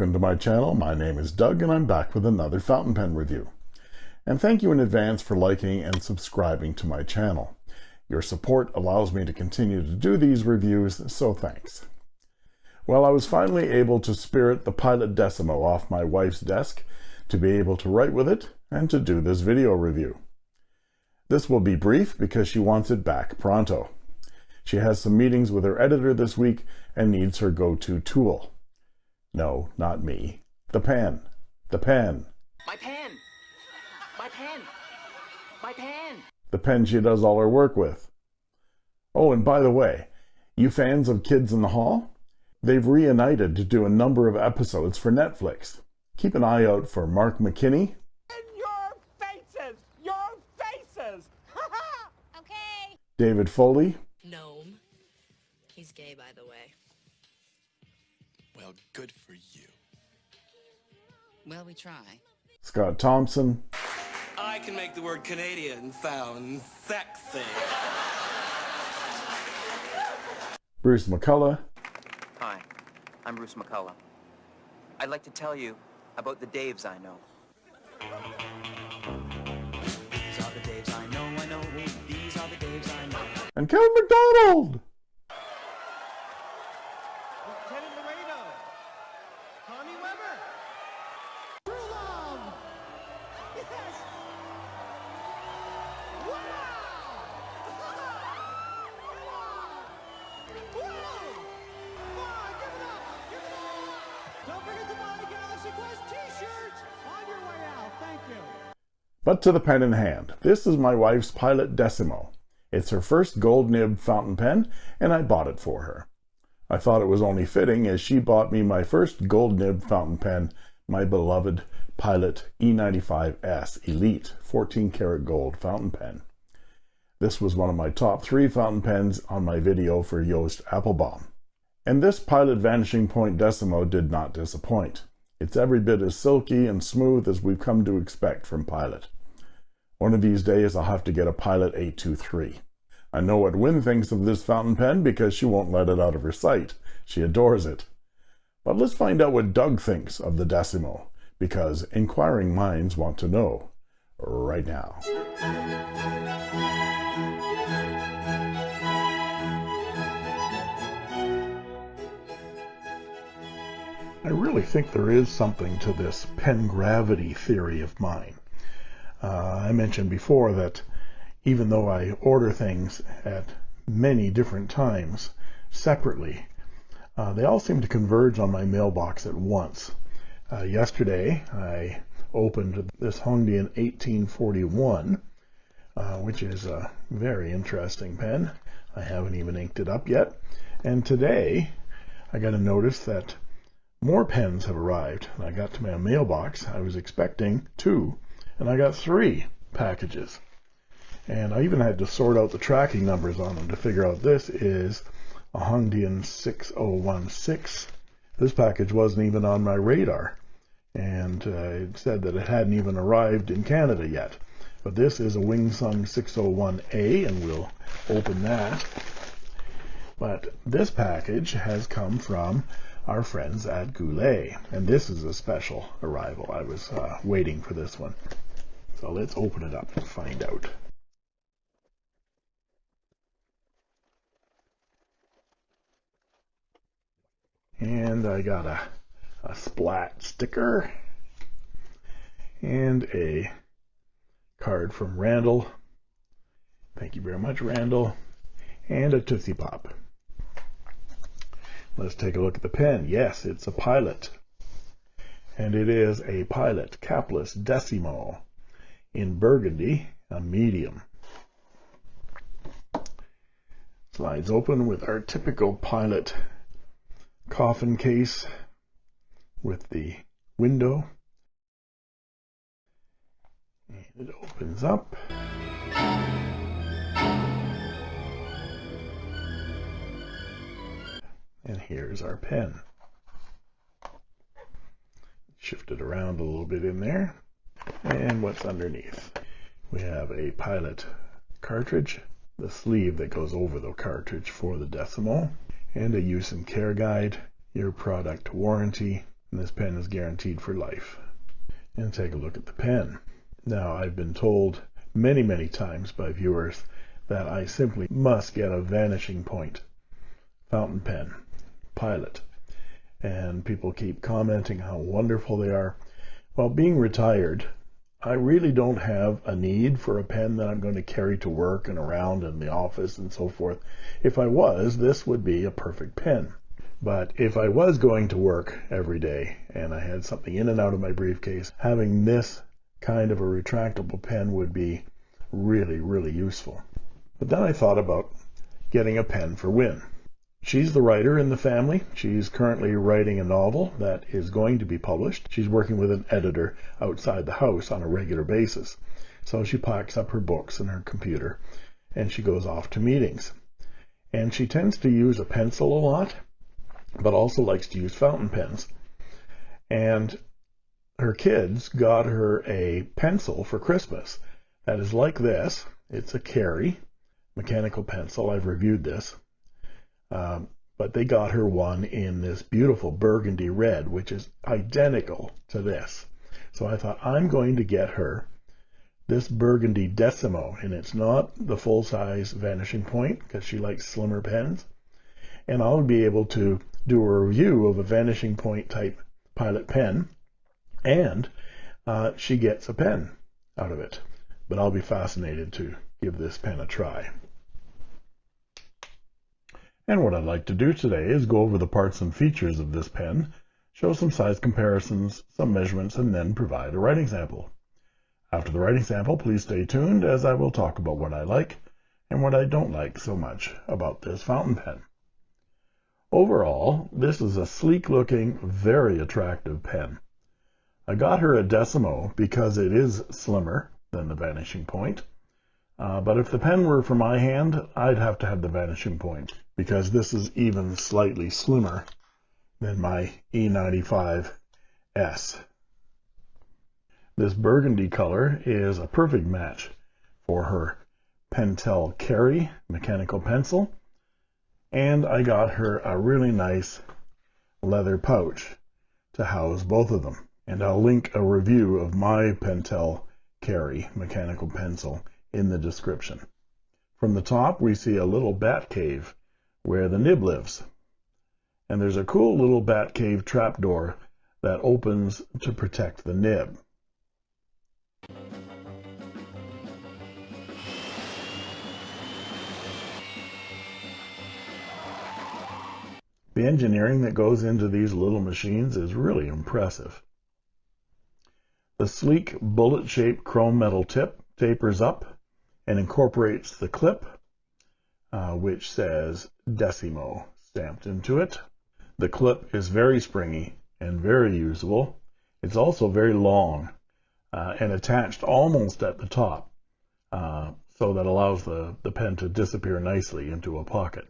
Welcome to my channel. My name is Doug and I'm back with another fountain pen review. And thank you in advance for liking and subscribing to my channel. Your support allows me to continue to do these reviews, so thanks. Well, I was finally able to spirit the Pilot Decimo off my wife's desk to be able to write with it and to do this video review. This will be brief because she wants it back pronto. She has some meetings with her editor this week and needs her go-to tool. No, not me. The pen. The pen. My pen! My pen! My pen! The pen she does all her work with. Oh, and by the way, you fans of Kids in the Hall? They've reunited to do a number of episodes for Netflix. Keep an eye out for Mark McKinney. In your faces! Your faces! Okay. David Foley, Well, we try. Scott Thompson, I can make the word Canadian sound sexy. Bruce McCulloch, Hi, I'm Bruce McCulloch. I'd like to tell you about the Daves I know. These are the Daves I know, I know. These are the Daves I know. and Kevin McDonald. But to the pen in hand. This is my wife's Pilot Decimo. It's her first gold nib fountain pen, and I bought it for her. I thought it was only fitting as she bought me my first gold nib fountain pen, my beloved Pilot E95S Elite 14 karat gold fountain pen. This was one of my top three fountain pens on my video for Yost Applebaum. And this Pilot Vanishing Point Decimo did not disappoint. It's every bit as silky and smooth as we've come to expect from Pilot. One of these days I'll have to get a Pilot 823. I know what Win thinks of this fountain pen because she won't let it out of her sight. She adores it. But let's find out what Doug thinks of the Decimo, because inquiring minds want to know right now. I really think there is something to this pen gravity theory of mine. Uh, I mentioned before that even though I order things at many different times separately, uh, they all seem to converge on my mailbox at once. Uh, yesterday, I opened this Hongdian 1841, uh, which is a very interesting pen. I haven't even inked it up yet. And today, I got a notice that more pens have arrived. I got to my mailbox. I was expecting two, and I got three packages. And I even had to sort out the tracking numbers on them to figure out this is a Hongdian 6016. This package wasn't even on my radar. And uh, it said that it hadn't even arrived in Canada yet. But this is a Wingsung 601A, and we'll open that. But this package has come from our friends at Goulet, and this is a special arrival. I was uh, waiting for this one. So let's open it up and find out. And I got a, a splat sticker and a card from Randall. Thank you very much, Randall. And a Tootsie Pop. Let's take a look at the pen. Yes, it's a Pilot. And it is a Pilot Capless Decimo in burgundy, a medium. Slides open with our typical Pilot coffin case with the window. And it opens up. And here's our pen. Shift it around a little bit in there. And what's underneath? We have a Pilot cartridge, the sleeve that goes over the cartridge for the Decimo, and a use and care guide, your product warranty, And this pen is guaranteed for life. And take a look at the pen. Now, I've been told many, many times by viewers that I simply must get a vanishing point fountain pen, Pilot. And people keep commenting how wonderful they are. Well, being retired, I really don't have a need for a pen that I'm going to carry to work and around in the office and so forth. If I was, this would be a perfect pen. But if I was going to work every day and I had something in and out of my briefcase, having this kind of a retractable pen would be really, really useful. But then I thought about getting a pen for Win. She's the writer in the family. She's currently writing a novel that is going to be published. She's working with an editor outside the house on a regular basis. So she packs up her books and her computer and she goes off to meetings. And she tends to use a pencil a lot, but also likes to use fountain pens. And her kids got her a pencil for Christmas that is like this. It's a Kerry mechanical pencil. I've reviewed this. Um, but they got her one in this beautiful burgundy red, which is identical to this. So I thought, I'm going to get her this burgundy Decimo, and it's not the full-size vanishing point because she likes slimmer pens. And I'll be able to do a review of a vanishing point type pilot pen, and uh, she gets a pen out of it. But I'll be fascinated to give this pen a try. And what I'd like to do today is go over the parts and features of this pen, show some size comparisons, some measurements, and then provide a writing sample. After the writing sample, please stay tuned as I will talk about what I like and what I don't like so much about this fountain pen. Overall, this is a sleek-looking, very attractive pen. I got her a Decimo because it is slimmer than the Vanishing Point, uh, but if the pen were for my hand, I'd have to have the Vanishing Point because this is even slightly slimmer than my E95S. This burgundy color is a perfect match for her Pentel Kerry mechanical pencil. And I got her a really nice leather pouch to house both of them. And I'll link a review of my Pentel Kerry mechanical pencil in the description. From the top, we see a little bat cave where the nib lives. And there's a cool little bat cave trapdoor that opens to protect the nib. The engineering that goes into these little machines is really impressive. The sleek bullet-shaped chrome metal tip tapers up and incorporates the clip uh, which says Decimo stamped into it. The clip is very springy and very usable. It's also very long uh, and attached almost at the top, uh, so that allows the, the pen to disappear nicely into a pocket.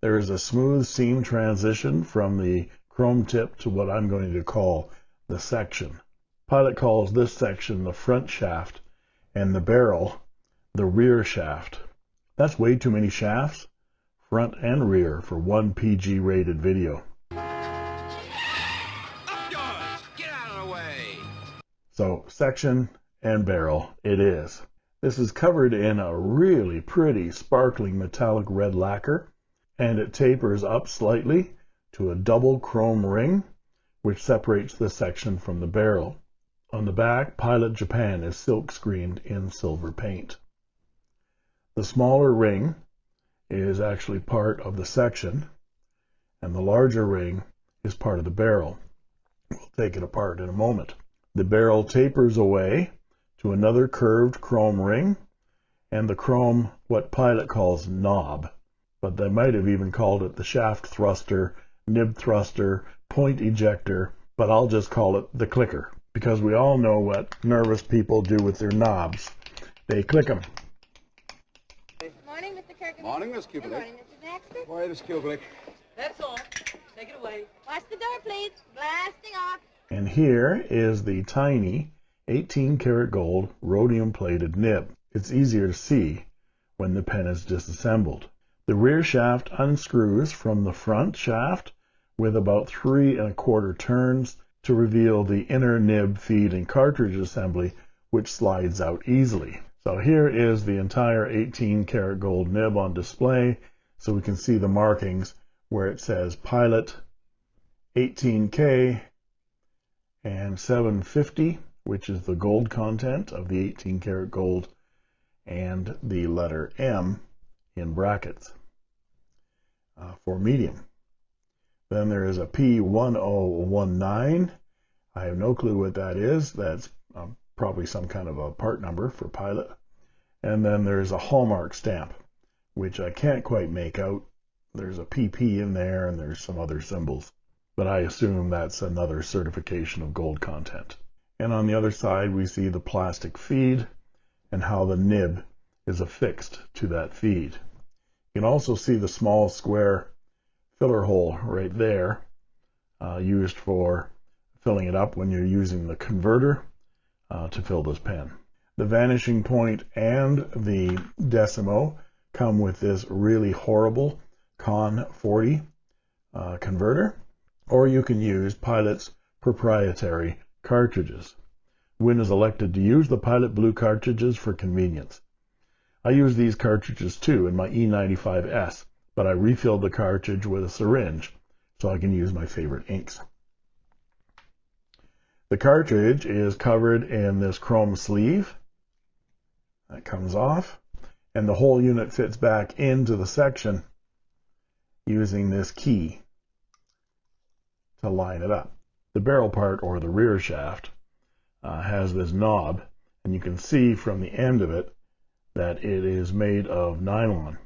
There is a smooth seam transition from the chrome tip to what I'm going to call the section. Pilot calls this section the front shaft and the barrel the rear shaft. That's way too many shafts, front and rear, for one PG rated video. So section and barrel it is. This is covered in a really pretty sparkling metallic red lacquer and it tapers up slightly to a double chrome ring which separates the section from the barrel. On the back, Pilot Japan is silk screened in silver paint. The smaller ring is actually part of the section, and the larger ring is part of the barrel. We'll take it apart in a moment. The barrel tapers away to another curved chrome ring, and the chrome, what Pilot calls knob, but they might have even called it the shaft thruster, nib thruster, point ejector, but I'll just call it the clicker, because we all know what nervous people do with their knobs. They click them. Morning, Mr. Kirk. Morning, Miss Good morning, Mr. Baxter. Why, Miss Kubelik? That's all. Take it away. Watch the door, please. Blasting off. And here is the tiny 18 karat gold rhodium plated nib. It's easier to see when the pen is disassembled. The rear shaft unscrews from the front shaft with about three and a quarter turns to reveal the inner nib, feed, and cartridge assembly, which slides out easily. So here is the entire 18 karat gold nib on display, so we can see the markings where it says Pilot 18K and 750, which is the gold content of the 18 karat gold, and the letter M in brackets uh, for medium. Then there is a P1019. I have no clue what that is. That's um, probably some kind of a part number for pilot. And then there's a Hallmark stamp, which I can't quite make out. There's a PP in there and there's some other symbols, but I assume that's another certification of gold content. And on the other side, we see the plastic feed and how the nib is affixed to that feed. You can also see the small square filler hole right there uh, used for filling it up when you're using the converter uh, to fill this pen. The vanishing point and the Decimo come with this really horrible Con 40 uh, converter, or you can use Pilot's proprietary cartridges. Win has elected to use the Pilot Blue cartridges for convenience. I use these cartridges too in my E95S, but I refilled the cartridge with a syringe so I can use my favorite inks. The cartridge is covered in this chrome sleeve. That comes off, and the whole unit fits back into the section using this key to line it up. The barrel part, or the rear shaft, uh, has this knob, and you can see from the end of it that it is made of nylon.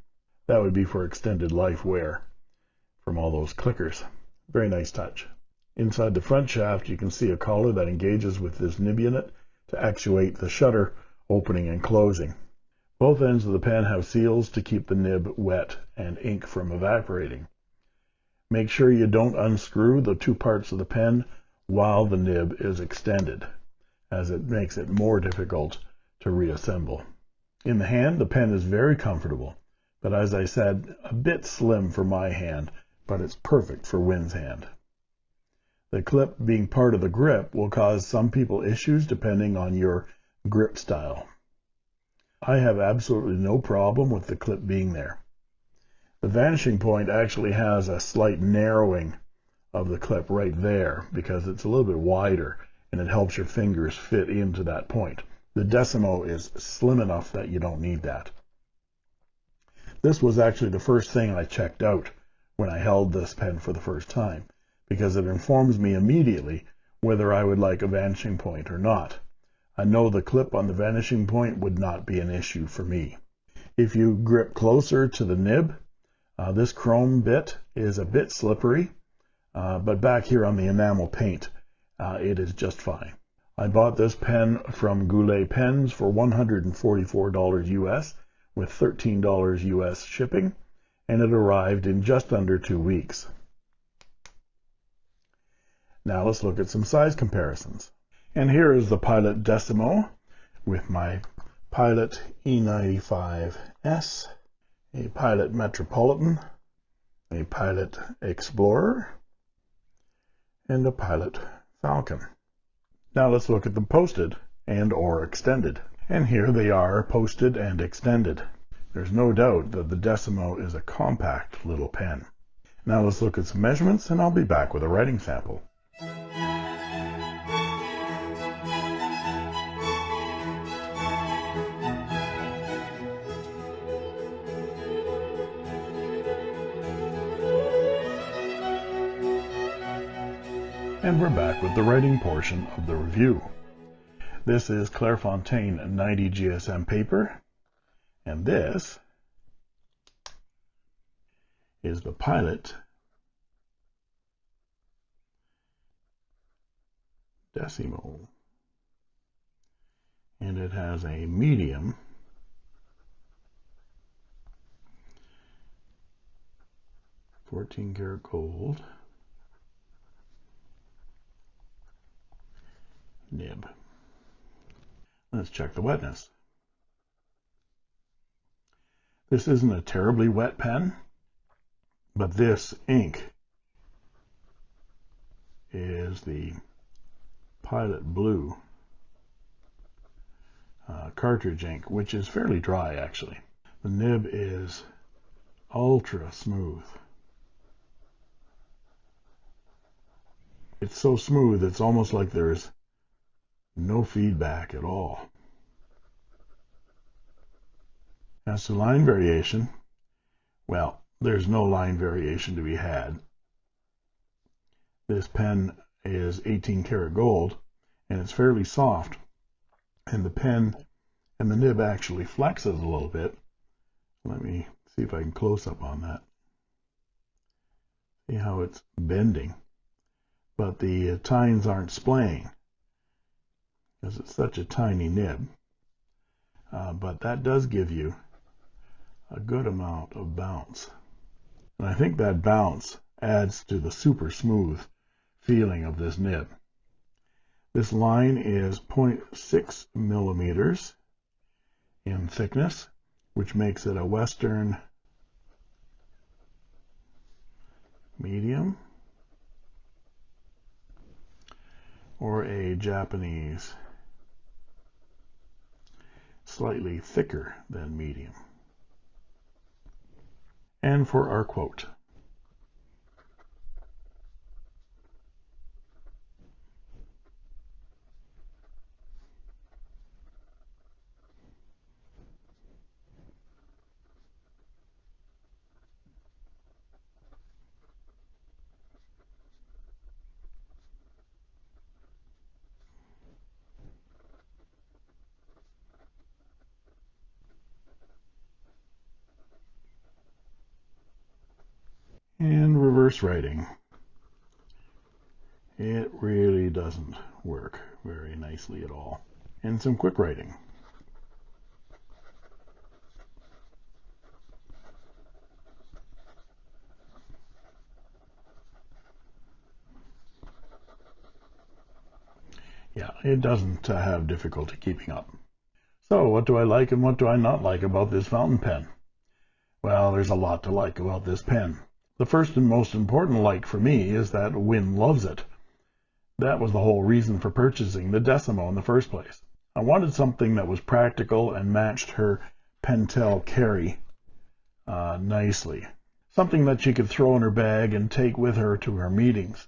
That would be for extended life wear from all those clickers. Very nice touch. Inside the front shaft, you can see a collar that engages with this nib unit to actuate the shutter opening and closing. Both ends of the pen have seals to keep the nib wet and ink from evaporating. Make sure you don't unscrew the two parts of the pen while the nib is extended, as it makes it more difficult to reassemble. In the hand, the pen is very comfortable, but as I said, a bit slim for my hand, but it's perfect for Win's hand. The clip being part of the grip will cause some people issues depending on your grip style. I have absolutely no problem with the clip being there. The vanishing point actually has a slight narrowing of the clip right there because it's a little bit wider and it helps your fingers fit into that point. The Decimo is slim enough that you don't need that. This was actually the first thing I checked out when I held this pen for the first time because it informs me immediately whether I would like a vanishing point or not. I know the clip on the vanishing point would not be an issue for me. If you grip closer to the nib, uh, this chrome bit is a bit slippery, uh, but back here on the enamel paint, uh, it is just fine. I bought this pen from Goulet Pens for $144 US with $13 US shipping, and it arrived in just under two weeks. Now let's look at some size comparisons. And here is the Pilot Decimo with my Pilot E95S, a Pilot Metropolitan, a Pilot Explorer, and a Pilot Falcon. Now let's look at them posted and or extended. And here they are posted and extended. There's no doubt that the Decimo is a compact little pen. Now let's look at some measurements and I'll be back with a writing sample. And we're back with the writing portion of the review. This is Clairefontaine 90 GSM paper, and this is the Pilot Decimo. And it has a medium fourteen karat gold nib. Let's check the wetness. This isn't a terribly wet pen, but this ink is the Pilot Blue uh, cartridge ink, which is fairly dry actually. The nib is ultra smooth. It's so smooth, it's almost like there's no feedback at all. As to line variation, well, there's no line variation to be had. This pen is 18 karat gold and it's fairly soft and the pen and the nib actually flexes a little bit. Let me see if I can close up on that. See how it's bending. But the tines aren't splaying because it's such a tiny nib. Uh, but that does give you a good amount of bounce. And I think that bounce adds to the super smooth feeling of this nib. This line is 0.6 millimeters in thickness, which makes it a Western medium or a Japanese slightly thicker than medium. And for our quote. Reverse writing. It really doesn't work very nicely at all. And some quick writing. Yeah, it doesn't uh, have difficulty keeping up. So what do I like and what do I not like about this fountain pen? Well, there's a lot to like about this pen. The first and most important like for me is that Win loves it. That was the whole reason for purchasing the Decimo in the first place. I wanted something that was practical and matched her Pentel Kerry uh, nicely. Something that she could throw in her bag and take with her to her meetings.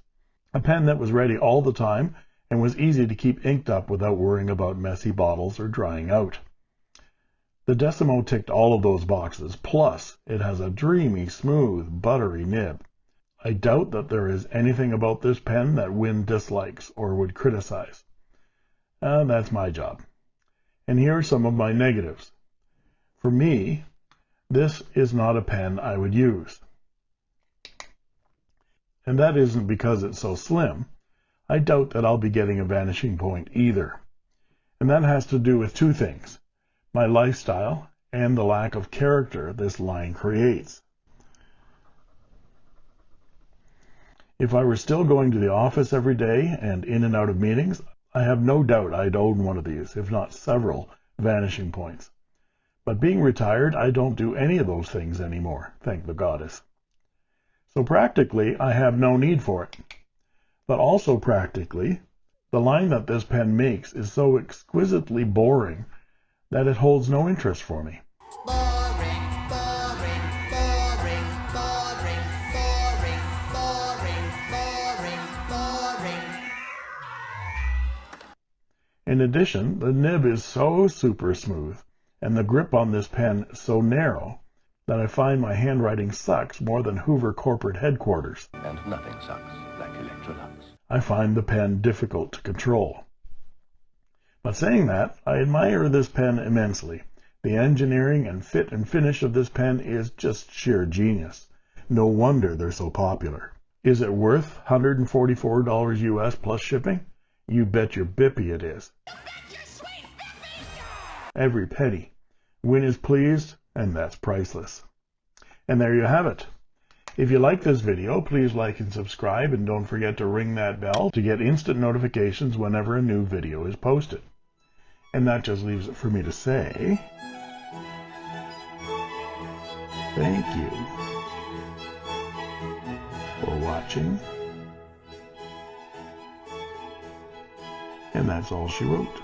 A pen that was ready all the time and was easy to keep inked up without worrying about messy bottles or drying out. The Decimo ticked all of those boxes, plus it has a dreamy, smooth, buttery nib. I doubt that there is anything about this pen that Win dislikes or would criticize. And that's my job. And here are some of my negatives. For me, this is not a pen I would use. And that isn't because it's so slim. I doubt that I'll be getting a vanishing point either. And that has to do with two things my lifestyle, and the lack of character this line creates. If I were still going to the office every day and in and out of meetings, I have no doubt I'd own one of these, if not several, vanishing points. But being retired, I don't do any of those things anymore, thank the goddess. So practically, I have no need for it. But also practically, the line that this pen makes is so exquisitely boring that it holds no interest for me. Boring, boring, boring, boring, boring, boring, boring, boring. In addition, the nib is so super smooth and the grip on this pen so narrow that I find my handwriting sucks more than Hoover corporate headquarters. And nothing sucks like Electrolux. I find the pen difficult to control. But saying that, I admire this pen immensely. The engineering and fit and finish of this pen is just sheer genius. No wonder they're so popular. Is it worth $144 US plus shipping? You bet your bippy it is. Every penny. Win is pleased, and that's priceless. And there you have it. If you like this video, please like and subscribe, and don't forget to ring that bell to get instant notifications whenever a new video is posted. And that just leaves it for me to say, thank you for watching And that's all she wrote.